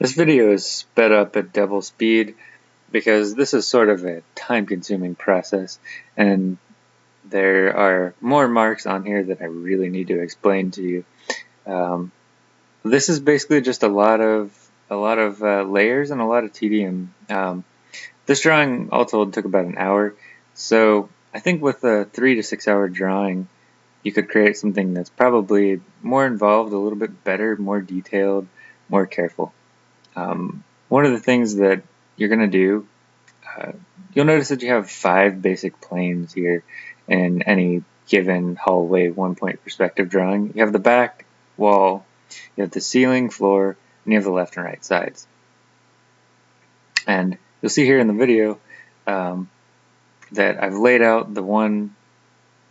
This video is sped up at double speed because this is sort of a time consuming process and there are more marks on here that I really need to explain to you. Um, this is basically just a lot of a lot of uh, layers and a lot of tedium. Um, this drawing all told took about an hour so I think with a three to six hour drawing you could create something that's probably more involved, a little bit better, more detailed, more careful. Um, one of the things that you're going to do, uh, you'll notice that you have five basic planes here in any given hallway one point perspective drawing. You have the back wall, you have the ceiling, floor, and you have the left and right sides. And you'll see here in the video um, that I've laid out the one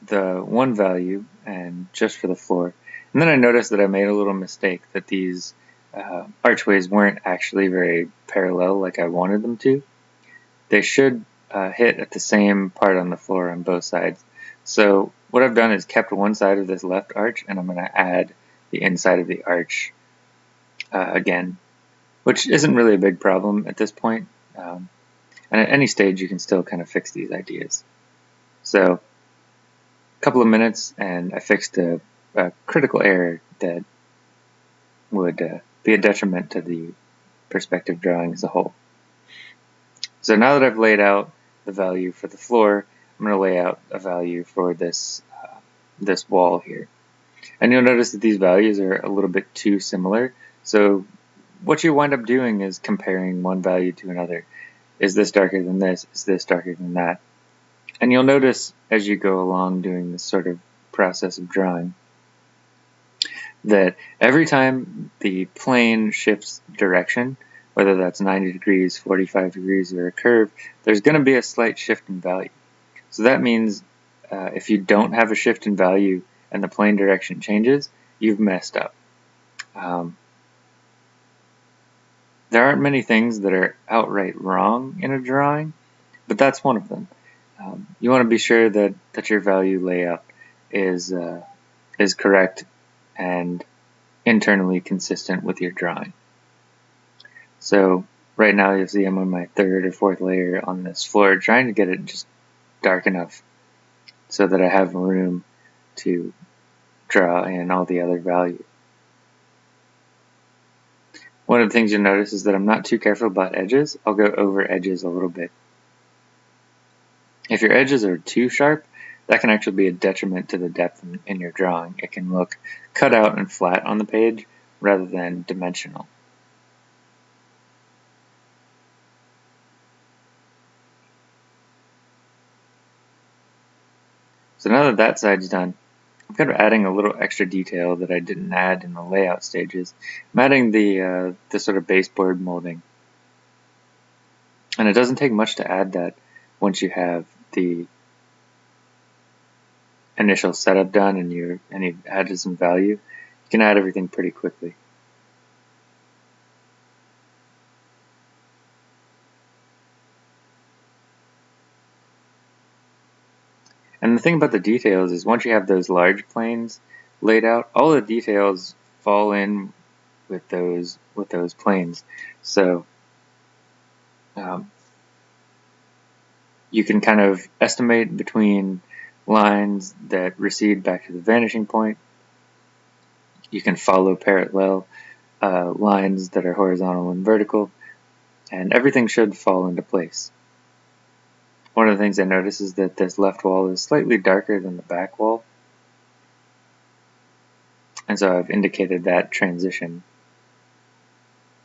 the one value and just for the floor. And then I noticed that I made a little mistake that these uh, archways weren't actually very parallel like I wanted them to. They should uh, hit at the same part on the floor on both sides. So what I've done is kept one side of this left arch and I'm going to add the inside of the arch uh, again, which isn't really a big problem at this point. Um, and at any stage you can still kind of fix these ideas. So a couple of minutes and I fixed a, a critical error that would uh, be a detriment to the perspective drawing as a whole. So now that I've laid out the value for the floor, I'm going to lay out a value for this uh, this wall here. And you'll notice that these values are a little bit too similar. So what you wind up doing is comparing one value to another. Is this darker than this? Is this darker than that? And you'll notice as you go along doing this sort of process of drawing that every time the plane shifts direction, whether that's 90 degrees, 45 degrees, or a curve, there's going to be a slight shift in value. So that means uh, if you don't have a shift in value and the plane direction changes, you've messed up. Um, there aren't many things that are outright wrong in a drawing, but that's one of them. Um, you want to be sure that, that your value layout is uh, is correct and internally consistent with your drawing. So right now you'll see I'm on my third or fourth layer on this floor trying to get it just dark enough so that I have room to draw in all the other values. One of the things you'll notice is that I'm not too careful about edges. I'll go over edges a little bit. If your edges are too sharp, that can actually be a detriment to the depth in, in your drawing. It can look cut out and flat on the page rather than dimensional. So now that that side's done, I'm kind of adding a little extra detail that I didn't add in the layout stages. I'm adding the, uh, the sort of baseboard molding. And it doesn't take much to add that once you have the initial setup done and you and you added some value, you can add everything pretty quickly. And the thing about the details is once you have those large planes laid out, all the details fall in with those with those planes. So um, you can kind of estimate between lines that recede back to the vanishing point. You can follow parallel uh, lines that are horizontal and vertical, and everything should fall into place. One of the things I notice is that this left wall is slightly darker than the back wall, and so I've indicated that transition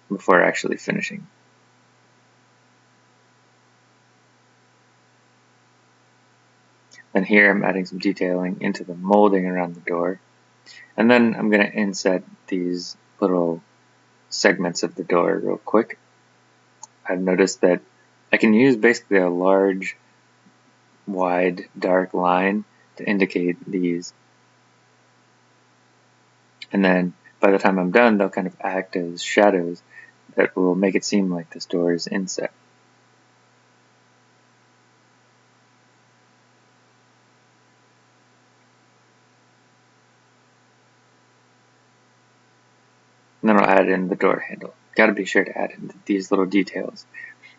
before actually finishing. Then here I'm adding some detailing into the molding around the door. And then I'm going to inset these little segments of the door real quick. I've noticed that I can use basically a large, wide, dark line to indicate these. And then by the time I'm done, they'll kind of act as shadows that will make it seem like this door is inset. And then I'll add in the door handle. got to be sure to add in these little details.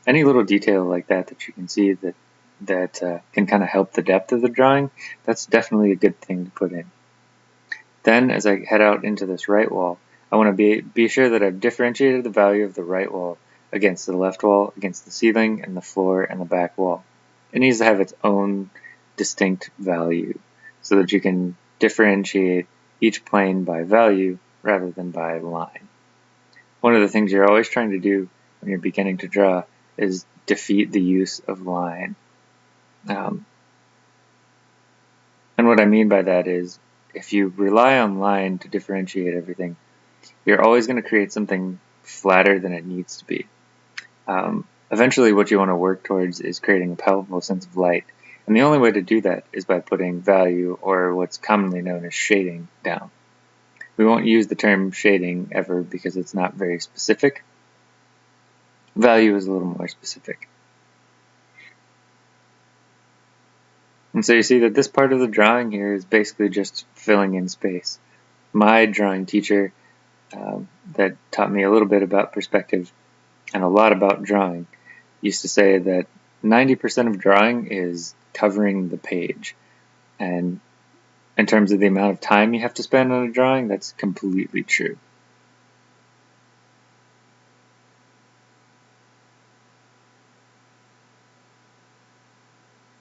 Any little detail like that that you can see that that uh, can kind of help the depth of the drawing, that's definitely a good thing to put in. Then as I head out into this right wall, I want to be, be sure that I've differentiated the value of the right wall against the left wall, against the ceiling and the floor and the back wall. It needs to have its own distinct value so that you can differentiate each plane by value rather than by line. One of the things you're always trying to do when you're beginning to draw is defeat the use of line. Um, and what I mean by that is if you rely on line to differentiate everything, you're always going to create something flatter than it needs to be. Um, eventually, what you want to work towards is creating a palpable sense of light. And the only way to do that is by putting value, or what's commonly known as shading, down. We won't use the term shading ever because it's not very specific. Value is a little more specific. And so you see that this part of the drawing here is basically just filling in space. My drawing teacher um, that taught me a little bit about perspective and a lot about drawing used to say that 90% of drawing is covering the page. And in terms of the amount of time you have to spend on a drawing, that's completely true.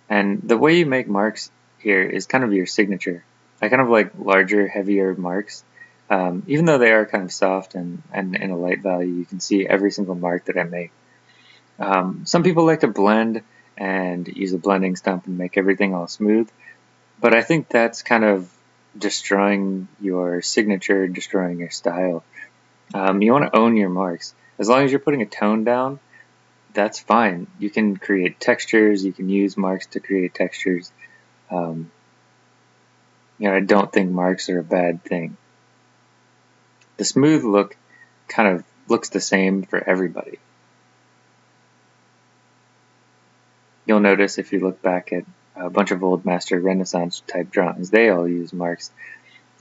And the way you make marks here is kind of your signature. I kind of like larger, heavier marks. Um, even though they are kind of soft and, and in a light value, you can see every single mark that I make. Um, some people like to blend and use a blending stump and make everything all smooth, but I think that's kind of destroying your signature, destroying your style. Um, you want to own your marks. As long as you're putting a tone down, that's fine. You can create textures. You can use marks to create textures. Um, you know, I don't think marks are a bad thing. The smooth look kind of looks the same for everybody. You'll notice if you look back at a bunch of old master renaissance type drawings, they all use marks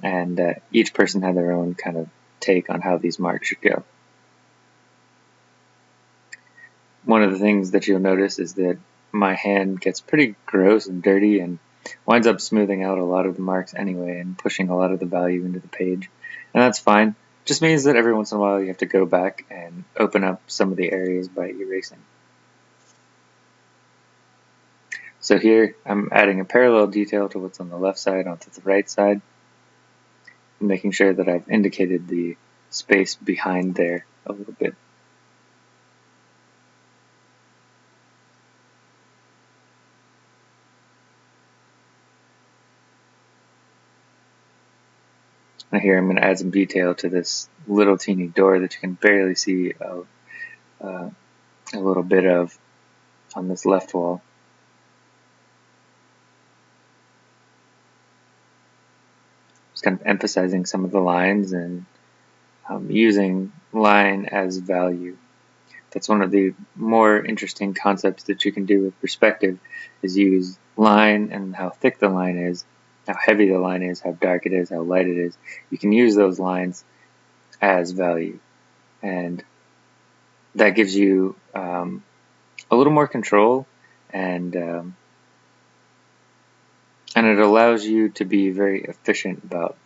and uh, each person had their own kind of take on how these marks should go. one of the things that you'll notice is that my hand gets pretty gross and dirty and winds up smoothing out a lot of the marks anyway and pushing a lot of the value into the page. And that's fine. Just means that every once in a while you have to go back and open up some of the areas by erasing. So here I'm adding a parallel detail to what's on the left side onto the right side, making sure that I've indicated the space behind there a little bit. Now here I'm going to add some detail to this little teeny door that you can barely see uh, uh, a little bit of on this left wall. Kind of emphasizing some of the lines and um, using line as value. That's one of the more interesting concepts that you can do with perspective is use line and how thick the line is how heavy the line is, how dark it is, how light it is. You can use those lines as value. And that gives you um, a little more control and um, and it allows you to be very efficient about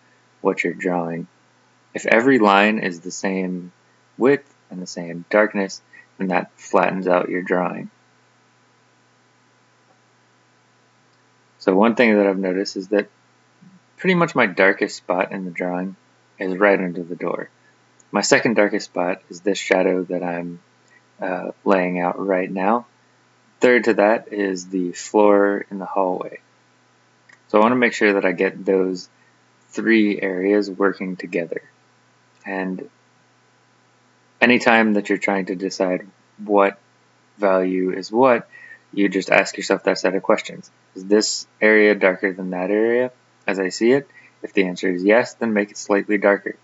what you're drawing. If every line is the same width and the same darkness, then that flattens out your drawing. So one thing that I've noticed is that pretty much my darkest spot in the drawing is right under the door. My second darkest spot is this shadow that I'm uh, laying out right now. Third to that is the floor in the hallway. So I want to make sure that I get those three areas working together. And anytime that you're trying to decide what value is what, you just ask yourself that set of questions. Is this area darker than that area as I see it? If the answer is yes, then make it slightly darker.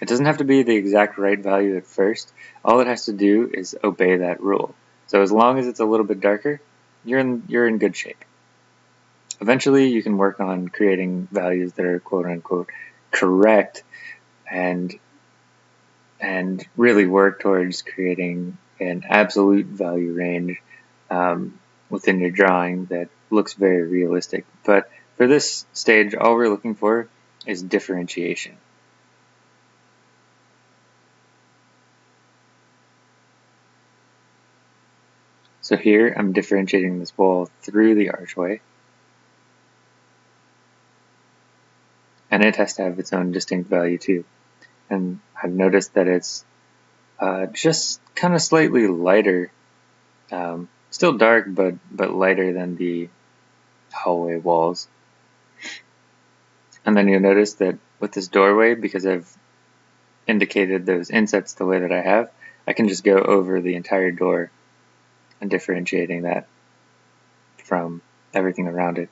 It doesn't have to be the exact right value at first. All it has to do is obey that rule. So as long as it's a little bit darker, you're in, you're in good shape. Eventually, you can work on creating values that are quote unquote correct and and really work towards creating an absolute value range um, within your drawing that looks very realistic. But for this stage, all we're looking for is differentiation. So here I'm differentiating this wall through the archway. And it has to have its own distinct value too. And I've noticed that it's uh, just kind of slightly lighter um, Still dark, but but lighter than the hallway walls. And then you'll notice that with this doorway, because I've indicated those insets the way that I have, I can just go over the entire door and differentiating that from everything around it.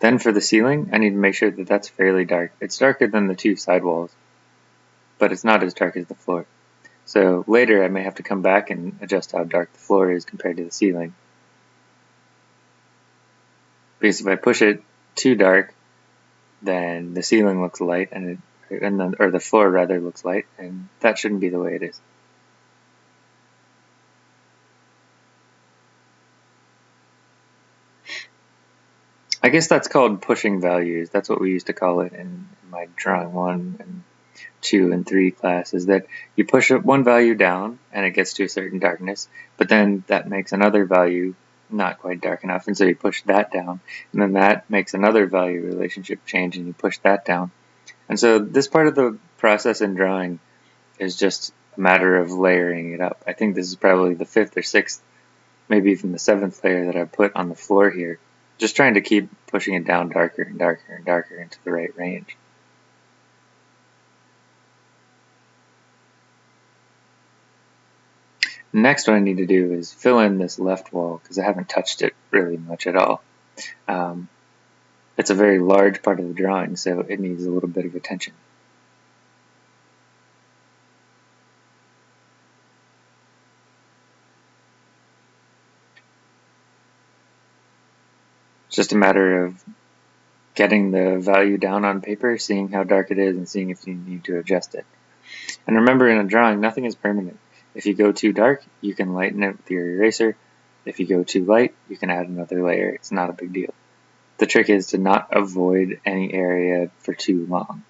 Then for the ceiling, I need to make sure that that's fairly dark. It's darker than the two side walls, but it's not as dark as the floor. So later I may have to come back and adjust how dark the floor is compared to the ceiling. Because if I push it too dark, then the ceiling looks light and it, and the, or the floor rather looks light, and that shouldn't be the way it is. I guess that's called pushing values. That's what we used to call it in my drawing one and two and three classes that you push one value down and it gets to a certain darkness, but then that makes another value not quite dark enough, and so you push that down, and then that makes another value relationship change, and you push that down. And so this part of the process in drawing is just a matter of layering it up. I think this is probably the fifth or sixth, maybe even the seventh layer that I put on the floor here, just trying to keep pushing it down darker and darker and darker into the right range. Next what I need to do is fill in this left wall because I haven't touched it really much at all. Um, it's a very large part of the drawing, so it needs a little bit of attention. Just a matter of getting the value down on paper, seeing how dark it is, and seeing if you need to adjust it. And remember in a drawing, nothing is permanent. If you go too dark, you can lighten it with your eraser. If you go too light, you can add another layer. It's not a big deal. The trick is to not avoid any area for too long.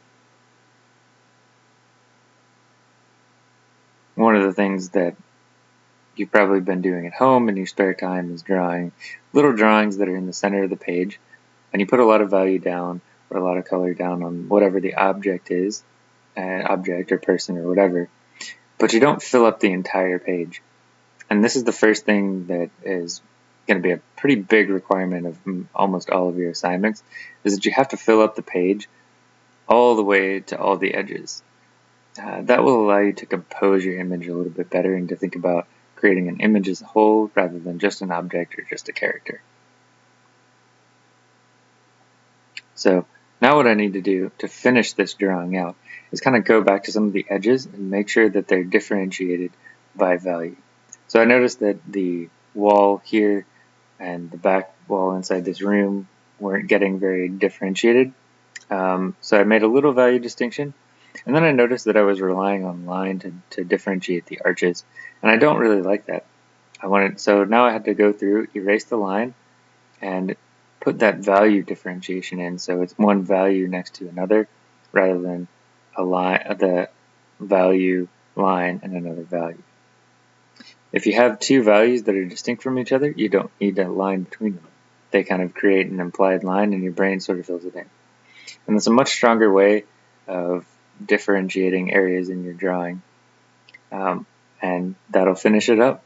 One of the things that you've probably been doing at home in your spare time is drawing little drawings that are in the center of the page. And you put a lot of value down or a lot of color down on whatever the object is, an object or person or whatever but you don't fill up the entire page. And this is the first thing that is going to be a pretty big requirement of almost all of your assignments, is that you have to fill up the page all the way to all the edges. Uh, that will allow you to compose your image a little bit better and to think about creating an image as a whole rather than just an object or just a character. So now what I need to do to finish this drawing out is kind of go back to some of the edges and make sure that they're differentiated by value. So I noticed that the wall here and the back wall inside this room weren't getting very differentiated. Um, so I made a little value distinction. And then I noticed that I was relying on line to, to differentiate the arches. And I don't really like that. I wanted so now I had to go through, erase the line, and put that value differentiation in. So it's one value next to another rather than a line, uh, the value line and another value. If you have two values that are distinct from each other, you don't need a line between them. They kind of create an implied line and your brain sort of fills it in. And it's a much stronger way of differentiating areas in your drawing. Um, and that'll finish it up.